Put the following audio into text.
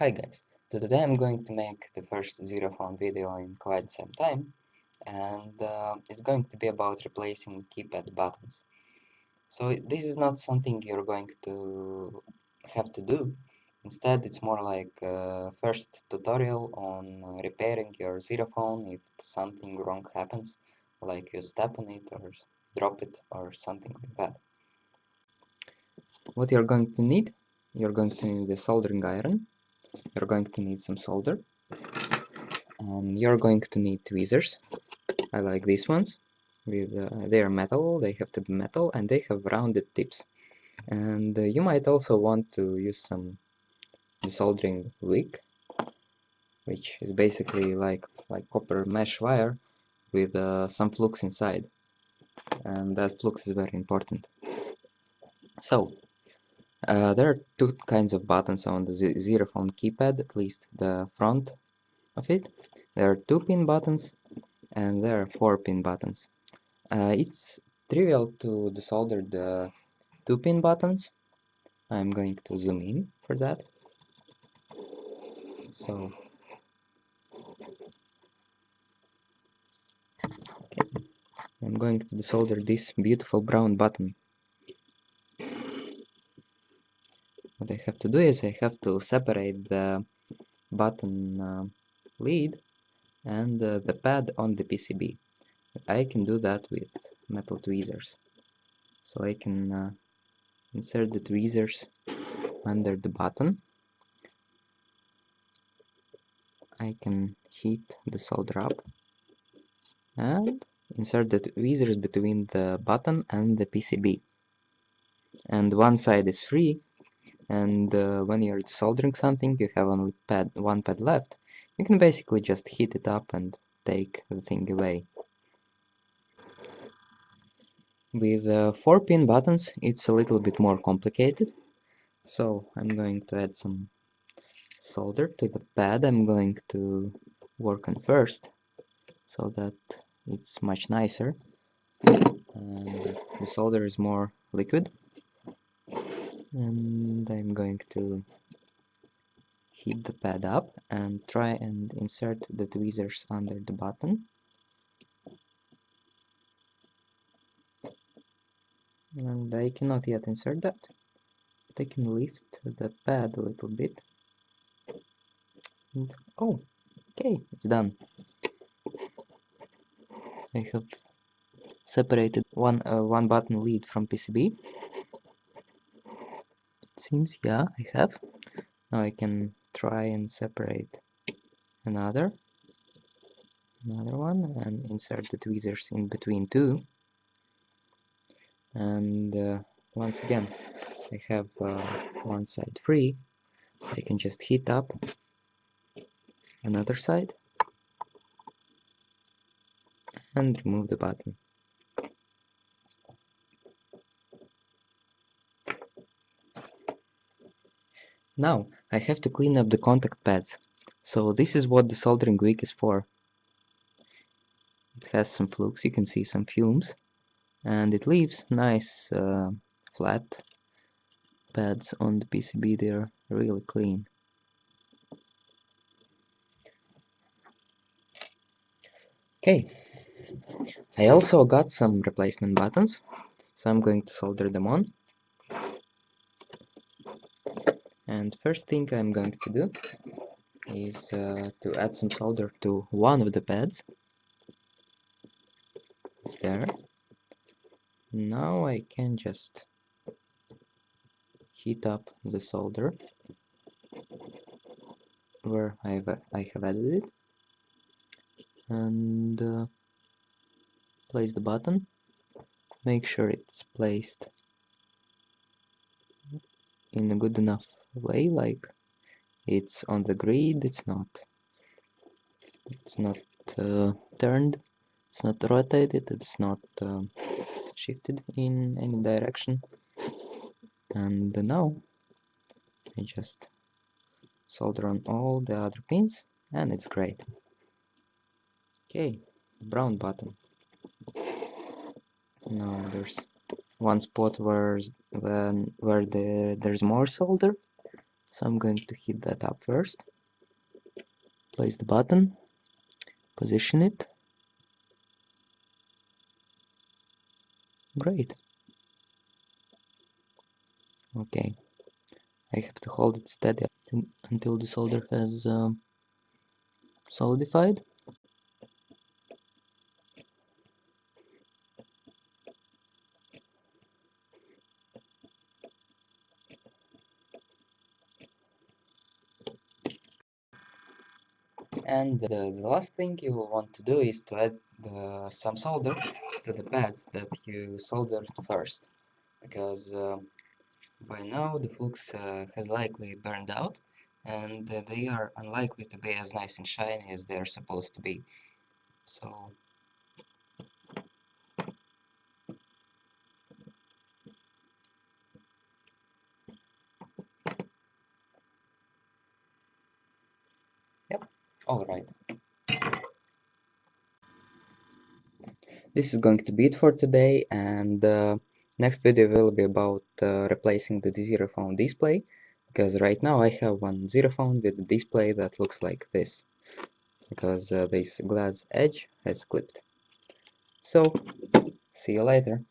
Hi guys, so today I'm going to make the first Zerophone video in quite some time and uh, it's going to be about replacing keypad buttons. So this is not something you're going to have to do, instead it's more like a first tutorial on repairing your Zerophone if something wrong happens, like you step on it or drop it or something like that. What you're going to need? You're going to need a soldering iron, you're going to need some solder. And you're going to need tweezers. I like these ones. With uh, they are metal they have to be metal and they have rounded tips. And uh, you might also want to use some desoldering wick which is basically like like copper mesh wire with uh, some flux inside. And that flux is very important. So uh, there are two kinds of buttons on the Zerophone keypad, at least the front of it. There are two pin buttons and there are four pin buttons. Uh, it's trivial to desolder the two pin buttons. I'm going to zoom in for that. So, okay. I'm going to desolder this beautiful brown button what I have to do is I have to separate the button uh, lead and uh, the pad on the PCB. I can do that with metal tweezers. So I can uh, insert the tweezers under the button. I can heat the solder up and insert the tweezers between the button and the PCB. And one side is free and uh, when you're soldering something you have only pad one pad left. You can basically just heat it up and take the thing away. With uh, four pin buttons it's a little bit more complicated. So I'm going to add some solder to the pad. I'm going to work on first so that it's much nicer. And the solder is more liquid and I'm going to heat the pad up and try and insert the tweezers under the button. And I cannot yet insert that. But I can lift the pad a little bit. And oh okay it's done. I have separated one uh, one button lead from PCB seems yeah I have. Now I can try and separate another another one and insert the tweezers in between two. And uh, once again I have uh, one side free. I can just heat up another side and remove the button Now I have to clean up the contact pads. So this is what the soldering wick is for. It has some flux, you can see some fumes, and it leaves nice uh, flat pads on the PCB, they're really clean. Okay, I also got some replacement buttons, so I'm going to solder them on. And first thing I'm going to do is uh, to add some solder to one of the pads. It's there. Now I can just heat up the solder where I've, I have added it. And uh, place the button. Make sure it's placed in a good enough way like it's on the grid it's not it's not uh, turned it's not rotated it's not uh, shifted in any direction. And now I just solder on all the other pins and it's great. Okay brown button. Now there's one spot where when where the there's more solder so I'm going to heat that up first. Place the button. Position it. Great. Okay. I have to hold it steady until the solder has um, solidified and the, the last thing you will want to do is to add the, some solder to the pads that you soldered first because uh, by now the flux uh, has likely burned out and uh, they are unlikely to be as nice and shiny as they are supposed to be. So yep all right. This is going to be it for today and uh, next video will be about uh, replacing the zerophone display because right now I have one zerophone with a display that looks like this because uh, this glass edge has clipped. So see you later